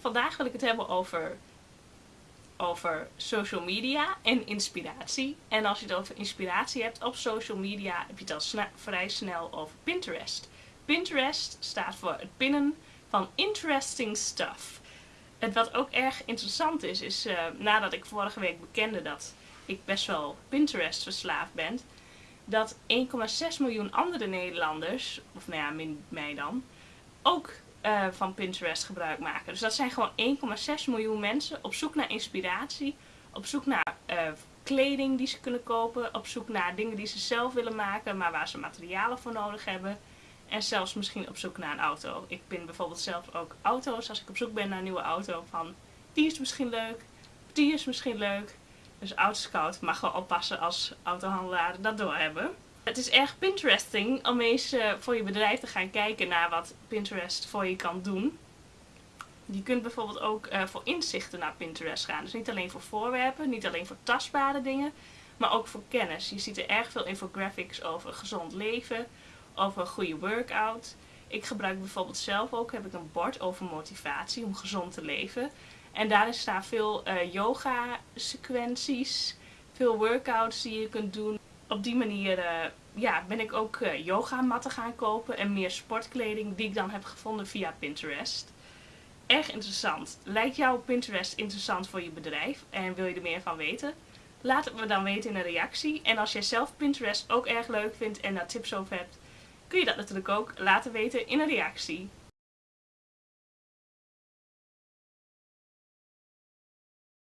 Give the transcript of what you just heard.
Vandaag wil ik het hebben over, over social media en inspiratie. En als je het over inspiratie hebt op social media, heb je het al vrij snel over Pinterest. Pinterest staat voor het pinnen van interesting stuff. Het wat ook erg interessant is, is uh, nadat ik vorige week bekende dat ik best wel Pinterest verslaafd ben, dat 1,6 miljoen andere Nederlanders, of nou ja, min mij dan, ook uh, van Pinterest gebruik maken. Dus dat zijn gewoon 1,6 miljoen mensen op zoek naar inspiratie, op zoek naar uh, kleding die ze kunnen kopen, op zoek naar dingen die ze zelf willen maken, maar waar ze materialen voor nodig hebben. En zelfs misschien op zoek naar een auto. Ik pin bijvoorbeeld zelf ook auto's. Als ik op zoek ben naar een nieuwe auto, van die is misschien leuk, die is misschien leuk. Dus Autoscout mag wel oppassen als autohandelaar dat doorhebben. Het is erg Pinteresting om eens uh, voor je bedrijf te gaan kijken naar wat Pinterest voor je kan doen. Je kunt bijvoorbeeld ook uh, voor inzichten naar Pinterest gaan. Dus niet alleen voor voorwerpen, niet alleen voor tastbare dingen, maar ook voor kennis. Je ziet er erg veel infographics over gezond leven, over een goede workout. Ik gebruik bijvoorbeeld zelf ook, heb ik een bord over motivatie om gezond te leven. En daarin staan veel uh, yoga sequenties, veel workouts die je kunt doen op die manier uh, ja, ben ik ook uh, yogamatten gaan kopen en meer sportkleding die ik dan heb gevonden via Pinterest. Erg interessant. Lijkt jouw Pinterest interessant voor je bedrijf en wil je er meer van weten? Laat het me dan weten in een reactie. En als jij zelf Pinterest ook erg leuk vindt en daar tips over hebt, kun je dat natuurlijk ook laten weten in een reactie.